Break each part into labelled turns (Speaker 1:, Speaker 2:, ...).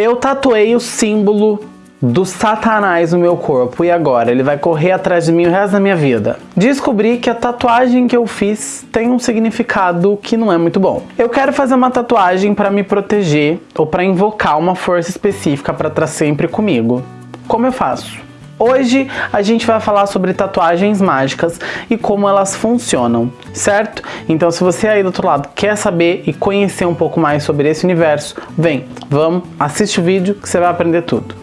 Speaker 1: Eu tatuei o símbolo do satanás no meu corpo e agora ele vai correr atrás de mim o resto da minha vida. Descobri que a tatuagem que eu fiz tem um significado que não é muito bom. Eu quero fazer uma tatuagem para me proteger ou para invocar uma força específica para estar sempre comigo. Como eu faço? Hoje a gente vai falar sobre tatuagens mágicas e como elas funcionam, certo? Então se você aí do outro lado quer saber e conhecer um pouco mais sobre esse universo, vem, vamos, assiste o vídeo que você vai aprender tudo.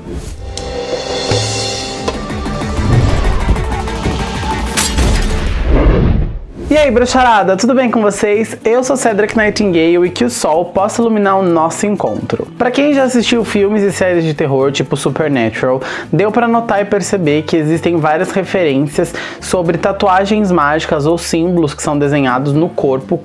Speaker 1: E aí, bruxarada, tudo bem com vocês? Eu sou Cedric Nightingale e que o sol possa iluminar o nosso encontro. Para quem já assistiu filmes e séries de terror tipo Supernatural, deu para notar e perceber que existem várias referências sobre tatuagens mágicas ou símbolos que são desenhados no corpo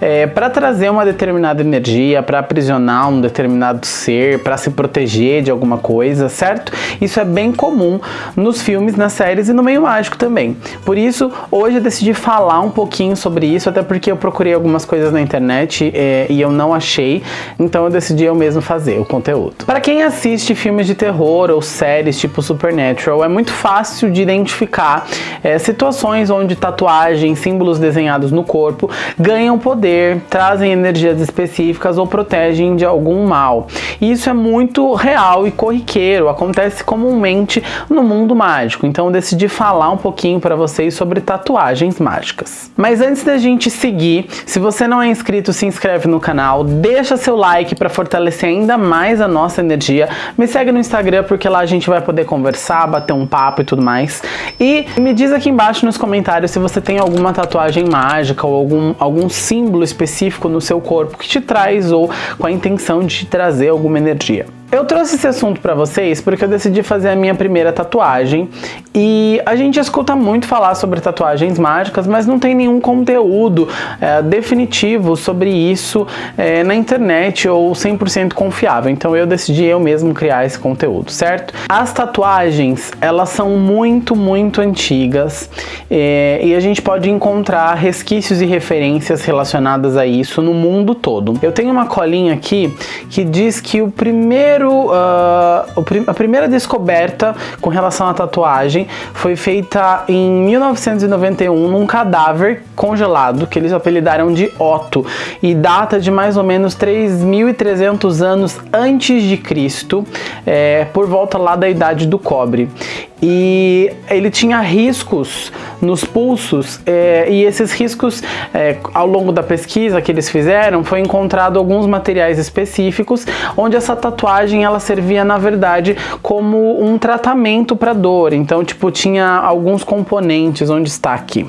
Speaker 1: é, para trazer uma determinada energia, para aprisionar um determinado ser, para se proteger de alguma coisa, certo? Isso é bem comum nos filmes, nas séries e no meio mágico também. Por isso, hoje eu decidi falar um pouquinho sobre isso, até porque eu procurei algumas coisas na internet é, e eu não achei, então eu decidi eu mesmo fazer o conteúdo. Para quem assiste filmes de terror ou séries tipo Supernatural, é muito fácil de identificar é, situações onde tatuagens, símbolos desenhados no corpo ganham ganham poder, trazem energias específicas ou protegem de algum mal. E isso é muito real e corriqueiro, acontece comumente no mundo mágico. Então eu decidi falar um pouquinho para vocês sobre tatuagens mágicas. Mas antes da gente seguir, se você não é inscrito, se inscreve no canal, deixa seu like para fortalecer ainda mais a nossa energia. Me segue no Instagram porque lá a gente vai poder conversar, bater um papo e tudo mais. E me diz aqui embaixo nos comentários se você tem alguma tatuagem mágica ou algum, algum símbolo específico no seu corpo que te traz ou com a intenção de te trazer alguma energia. Eu trouxe esse assunto para vocês porque eu decidi fazer a minha primeira tatuagem e a gente escuta muito falar sobre tatuagens mágicas, mas não tem nenhum conteúdo é, definitivo sobre isso é, na internet ou 100% confiável. Então eu decidi eu mesmo criar esse conteúdo, certo? As tatuagens, elas são muito, muito antigas é, e a gente pode encontrar resquícios e referências relacionadas a isso no mundo todo. Eu tenho uma colinha aqui que diz que o primeiro primeiro, uh, a primeira descoberta com relação à tatuagem foi feita em 1991 num cadáver congelado que eles apelidaram de Otto e data de mais ou menos 3.300 anos antes de Cristo, é, por volta lá da idade do cobre e ele tinha riscos nos pulsos é, e esses riscos é, ao longo da pesquisa que eles fizeram foi encontrado alguns materiais específicos onde essa tatuagem ela servia na verdade como um tratamento para dor. Então tipo tinha alguns componentes onde está aqui.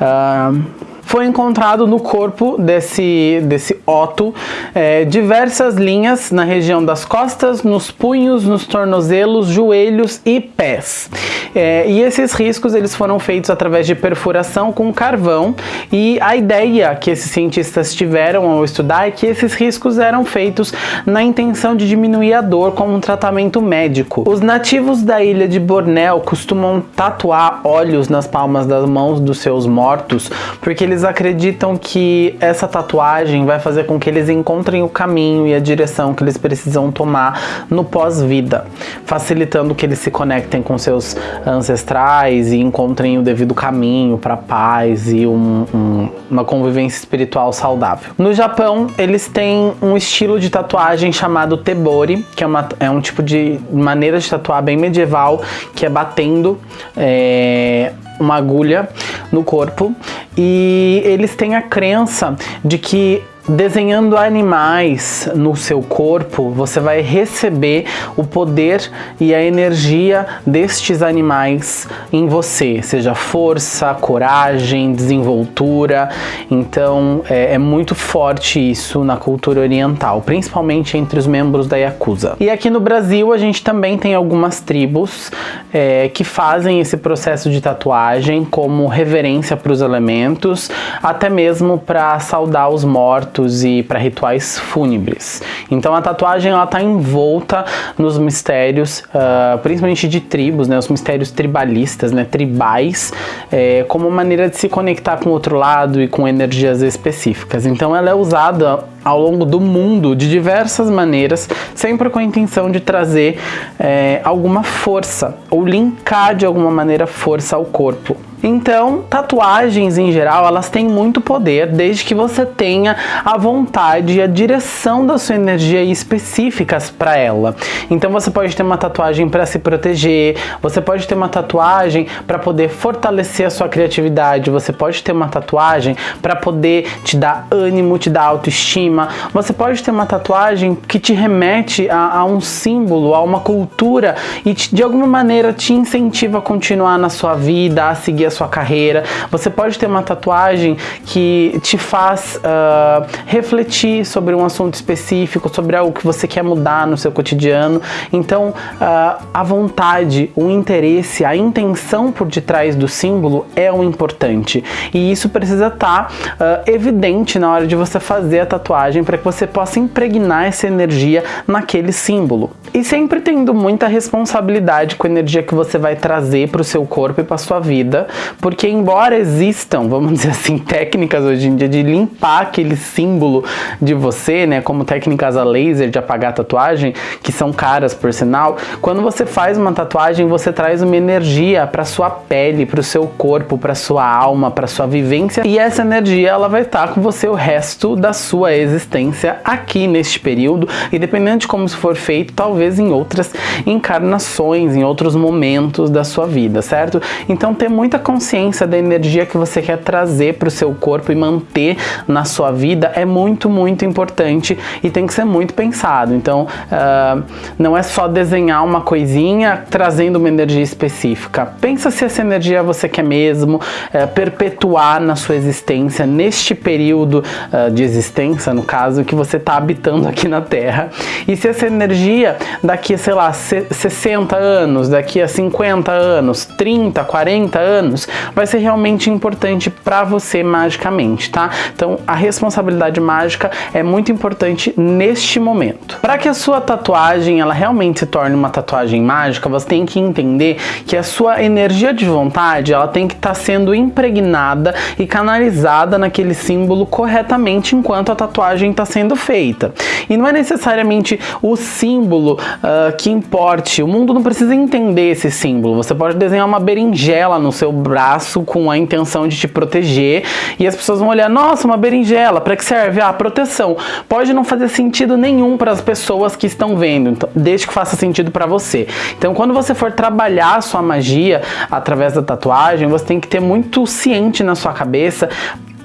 Speaker 1: Uh, foi encontrado no corpo desse, desse Otto é, diversas linhas na região das costas, nos punhos, nos tornozelos, joelhos e pés. É, e esses riscos eles foram feitos através de perfuração com carvão e a ideia que esses cientistas tiveram ao estudar é que esses riscos eram feitos na intenção de diminuir a dor como um tratamento médico. Os nativos da ilha de Bornéu costumam tatuar olhos nas palmas das mãos dos seus mortos porque eles eles acreditam que essa tatuagem vai fazer com que eles encontrem o caminho e a direção que eles precisam tomar no pós-vida, facilitando que eles se conectem com seus ancestrais e encontrem o devido caminho para paz e um, um, uma convivência espiritual saudável. No Japão, eles têm um estilo de tatuagem chamado tebori, que é, uma, é um tipo de maneira de tatuar bem medieval, que é batendo é, uma agulha no corpo e eles têm a crença de que desenhando animais no seu corpo, você vai receber o poder e a energia destes animais em você, seja força, coragem, desenvoltura. Então é, é muito forte isso na cultura oriental, principalmente entre os membros da Yakuza. E aqui no Brasil a gente também tem algumas tribos é, que fazem esse processo de tatuagem como reverência para os elementos, até mesmo para saudar os mortos mortos e para rituais fúnebres. Então a tatuagem ela está envolta nos mistérios, uh, principalmente de tribos, né, os mistérios tribalistas, né, tribais, é, como maneira de se conectar com o outro lado e com energias específicas. Então ela é usada ao longo do mundo de diversas maneiras, sempre com a intenção de trazer é, alguma força ou linkar de alguma maneira força ao corpo. Então, tatuagens em geral, elas têm muito poder desde que você tenha a vontade e a direção da sua energia específicas para ela. Então, você pode ter uma tatuagem para se proteger, você pode ter uma tatuagem para poder fortalecer a sua criatividade, você pode ter uma tatuagem para poder te dar ânimo, te dar autoestima, você pode ter uma tatuagem que te remete a, a um símbolo, a uma cultura e te, de alguma maneira te incentiva a continuar na sua vida, a seguir a sua carreira. Você pode ter uma tatuagem que te faz uh, refletir sobre um assunto específico, sobre algo que você quer mudar no seu cotidiano. Então, uh, a vontade, o interesse, a intenção por detrás do símbolo é o importante. E isso precisa estar tá, uh, evidente na hora de você fazer a tatuagem para que você possa impregnar essa energia naquele símbolo. E sempre tendo muita responsabilidade com a energia que você vai trazer para o seu corpo e para sua vida, porque embora existam, vamos dizer assim, técnicas hoje em dia de limpar aquele símbolo de você, né, como técnicas a laser de apagar tatuagem, que são caras por sinal, quando você faz uma tatuagem, você traz uma energia para sua pele, para o seu corpo, para sua alma, para sua vivência, e essa energia ela vai estar tá com você o resto da sua existência aqui neste período, e dependendo de como isso for feito, talvez em outras encarnações, em outros momentos da sua vida, certo? Então ter muita consciência da energia que você quer trazer para o seu corpo e manter na sua vida é muito, muito importante e tem que ser muito pensado. Então, uh, não é só desenhar uma coisinha trazendo uma energia específica. Pensa se essa energia você quer mesmo uh, perpetuar na sua existência, neste período uh, de existência, no caso, que você está habitando aqui na Terra. E se essa energia daqui sei lá, 60 anos, daqui a 50 anos, 30, 40 anos, vai ser realmente importante para você magicamente, tá? Então a responsabilidade mágica é muito importante neste momento. Para que a sua tatuagem ela realmente se torne uma tatuagem mágica, você tem que entender que a sua energia de vontade ela tem que estar tá sendo impregnada e canalizada naquele símbolo corretamente enquanto a tatuagem está sendo feita. E não é necessariamente o símbolo uh, que importe. O mundo não precisa entender esse símbolo. Você pode desenhar uma berinjela no seu braço com a intenção de te proteger e as pessoas vão olhar, nossa, uma berinjela, para que serve? Ah, proteção. Pode não fazer sentido nenhum para as pessoas que estão vendo, então, desde que faça sentido para você. Então, quando você for trabalhar a sua magia através da tatuagem, você tem que ter muito ciente na sua cabeça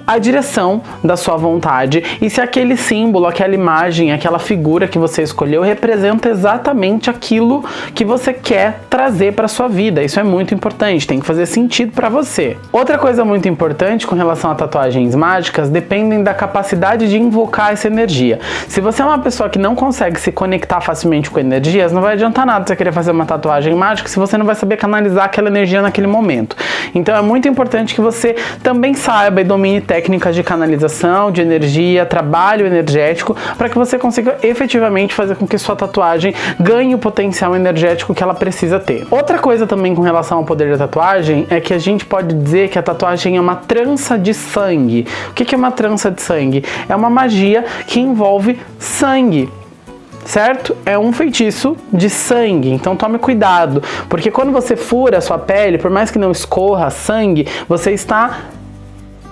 Speaker 1: a direção da sua vontade e se aquele símbolo, aquela imagem, aquela figura que você escolheu representa exatamente aquilo que você quer trazer para sua vida. Isso é muito importante, tem que fazer sentido para você. Outra coisa muito importante com relação a tatuagens mágicas dependem da capacidade de invocar essa energia. Se você é uma pessoa que não consegue se conectar facilmente com energias, não vai adiantar nada você querer fazer uma tatuagem mágica se você não vai saber canalizar aquela energia naquele momento. Então é muito importante que você também saiba e domine técnicas de canalização, de energia, trabalho energético, para que você consiga efetivamente fazer com que sua tatuagem ganhe o potencial energético que ela precisa ter. Outra coisa também com relação ao poder da tatuagem é que a gente pode dizer que a tatuagem é uma trança de sangue. O que é uma trança de sangue? É uma magia que envolve sangue certo? É um feitiço de sangue, então tome cuidado, porque quando você fura a sua pele, por mais que não escorra sangue, você está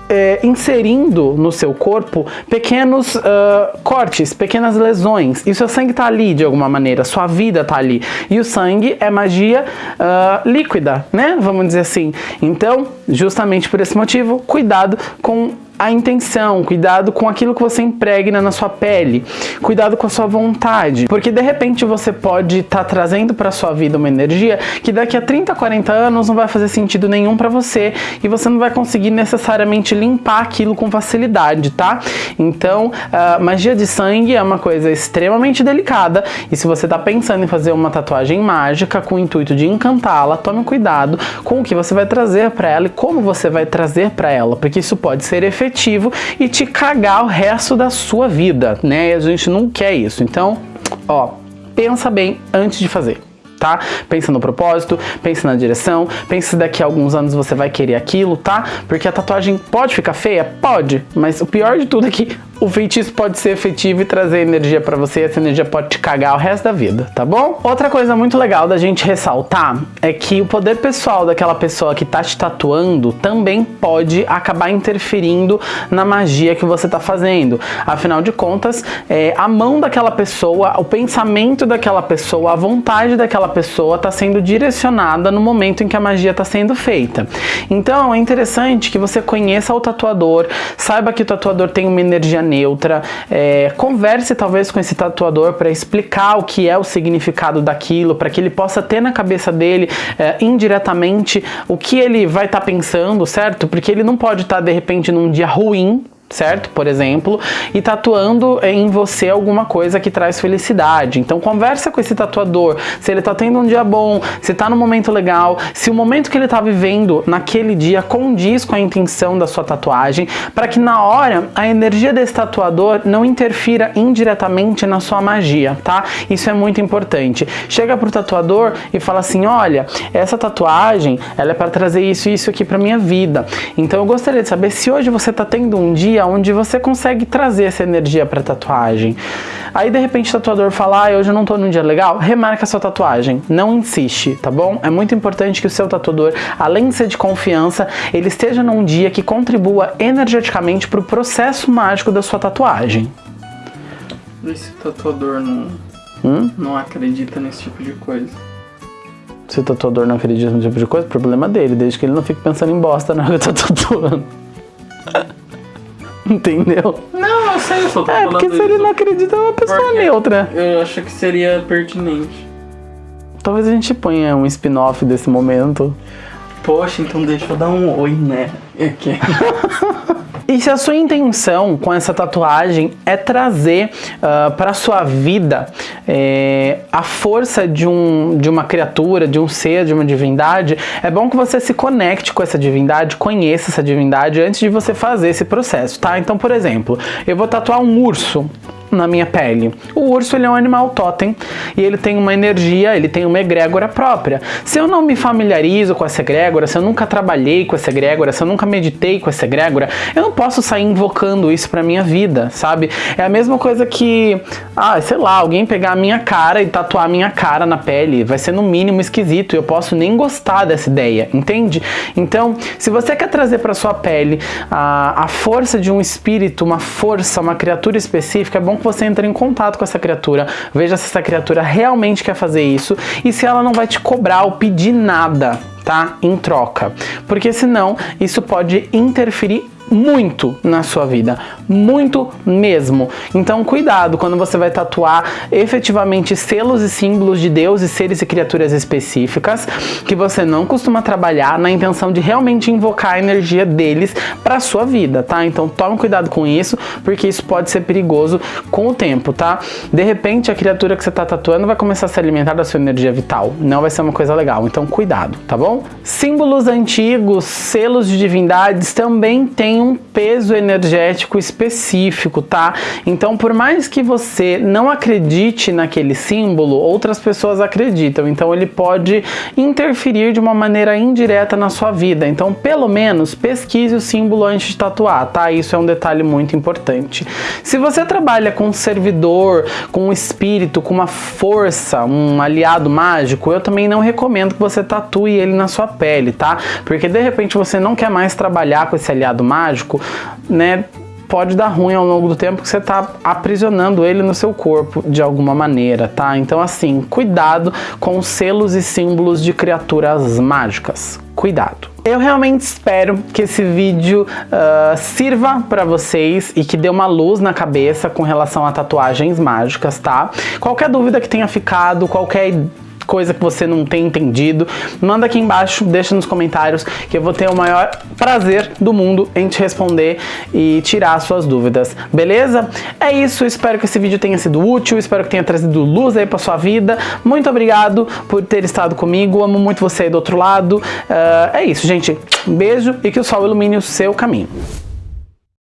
Speaker 1: é, inserindo no seu corpo pequenos uh, cortes, pequenas lesões. E o seu sangue está ali de alguma maneira, sua vida está ali. E o sangue é magia uh, líquida, né? Vamos dizer assim. Então, justamente por esse motivo, cuidado com a intenção, cuidado com aquilo que você impregna na sua pele, cuidado com a sua vontade, porque de repente você pode estar tá trazendo para sua vida uma energia que daqui a 30, 40 anos não vai fazer sentido nenhum para você e você não vai conseguir necessariamente limpar aquilo com facilidade, tá? Então, magia de sangue é uma coisa extremamente delicada e se você está pensando em fazer uma tatuagem mágica com o intuito de encantá-la, tome cuidado com o que você vai trazer para ela e como você vai trazer para ela, porque isso pode ser efetivo e te cagar o resto da sua vida, né? E a gente não quer isso. Então, ó, pensa bem antes de fazer tá? Pensa no propósito, pensa na direção, pensa se daqui a alguns anos você vai querer aquilo, tá? Porque a tatuagem pode ficar feia? Pode, mas o pior de tudo é que o feitiço pode ser efetivo e trazer energia para você, essa energia pode te cagar o resto da vida, tá bom? Outra coisa muito legal da gente ressaltar é que o poder pessoal daquela pessoa que tá te tatuando também pode acabar interferindo na magia que você tá fazendo. Afinal de contas, é, a mão daquela pessoa, o pensamento daquela pessoa, a vontade daquela pessoa tá sendo direcionada no momento em que a magia tá sendo feita. Então é interessante que você conheça o tatuador, saiba que o tatuador tem uma energia neutra, é, converse talvez com esse tatuador para explicar o que é o significado daquilo, para que ele possa ter na cabeça dele é, indiretamente o que ele vai estar tá pensando, certo? Porque ele não pode estar tá, de repente num dia ruim certo? Por exemplo, e tatuando em você alguma coisa que traz felicidade. Então conversa com esse tatuador, se ele tá tendo um dia bom, se tá no momento legal, se o momento que ele tá vivendo naquele dia condiz com a intenção da sua tatuagem, para que na hora a energia desse tatuador não interfira indiretamente na sua magia, tá? Isso é muito importante. Chega pro tatuador e fala assim: "Olha, essa tatuagem, ela é para trazer isso e isso aqui para minha vida. Então eu gostaria de saber se hoje você tá tendo um dia dia onde você consegue trazer essa energia para tatuagem. Aí de repente o tatuador fala, ah, hoje eu não tô num dia legal, remarca a sua tatuagem, não insiste, tá bom? É muito importante que o seu tatuador, além de ser de confiança, ele esteja num dia que contribua energeticamente para o processo mágico da sua tatuagem.
Speaker 2: Esse tatuador não, hum? não acredita nesse tipo de coisa.
Speaker 1: Se o tatuador não acredita nesse tipo de coisa, problema dele, desde que ele não fique pensando em bosta na hora que eu tô tatuando. Entendeu?
Speaker 2: Não, eu sei, eu só tô
Speaker 1: É, porque se ele não acredita, é uma pessoa
Speaker 2: Porque
Speaker 1: neutra.
Speaker 2: Eu acho que seria pertinente.
Speaker 1: Talvez a gente ponha um spin-off desse momento.
Speaker 2: Poxa, então deixa eu dar um oi, né? Aqui.
Speaker 1: E se a sua intenção com essa tatuagem é trazer uh, ah, para sua vida é, a força de, um, de uma criatura, de um ser, de uma divindade, é bom que você se conecte com essa divindade, conheça essa divindade antes de você fazer esse processo, tá? Então, por exemplo, eu vou tatuar um urso na minha pele. O urso ele é um animal totem e ele tem uma energia, ele tem uma egrégora própria. Se eu não me familiarizo com essa egrégora, se eu nunca trabalhei com essa egrégora, se eu nunca meditei com essa egrégora, eu não posso sair invocando isso para minha vida, sabe? É a mesma coisa que, ah, sei lá, alguém pegar a minha cara e tatuar a minha cara na pele, vai ser no mínimo esquisito, eu posso nem gostar dessa ideia, entende? Então, se você quer trazer para sua pele a, a força de um espírito, uma força, uma criatura específica, é bom que você entre em contato com essa criatura, veja se essa criatura realmente quer fazer isso e se ela não vai te cobrar ou pedir nada, tá? Em troca. Porque senão isso pode interferir muito na sua vida, muito mesmo. Então cuidado quando você vai tatuar efetivamente selos e símbolos de Deus e seres e criaturas específicas que você não costuma trabalhar na intenção de realmente invocar a energia deles para sua vida, tá? Então tome cuidado com isso, porque isso pode ser perigoso com o tempo, tá? De repente a criatura que você está tatuando vai começar a se alimentar da sua energia vital, não vai ser uma coisa legal, então cuidado, tá bom? Símbolos antigos, selos de divindades também têm um peso energético específico, tá? Então, por mais que você não acredite naquele símbolo, outras pessoas acreditam. Então, ele pode interferir de uma maneira indireta na sua vida. Então, pelo menos pesquise o símbolo antes de tatuar, tá? Isso é um detalhe muito importante. Se você trabalha com um servidor, com um espírito, com uma força, um aliado mágico, eu também não recomendo que você tatue ele na sua pele, tá? Porque de repente você não quer mais trabalhar com esse aliado mágico mágico, né, pode dar ruim ao longo do tempo que você está aprisionando ele no seu corpo de alguma maneira, tá? Então assim, cuidado com selos e símbolos de criaturas mágicas. Cuidado. Eu realmente espero que esse vídeo uh, sirva para vocês e que dê uma luz na cabeça com relação a tatuagens mágicas, tá? Qualquer dúvida que tenha ficado, qualquer coisa que você não tem entendido, manda aqui embaixo, deixa nos comentários que eu vou ter o maior prazer do mundo em te responder e tirar suas dúvidas, beleza? É isso, espero que esse vídeo tenha sido útil, espero que tenha trazido luz aí pra sua vida. Muito obrigado por ter estado comigo, amo muito você aí do outro lado. Uh, é isso, gente. Um beijo e que o sol ilumine o seu caminho.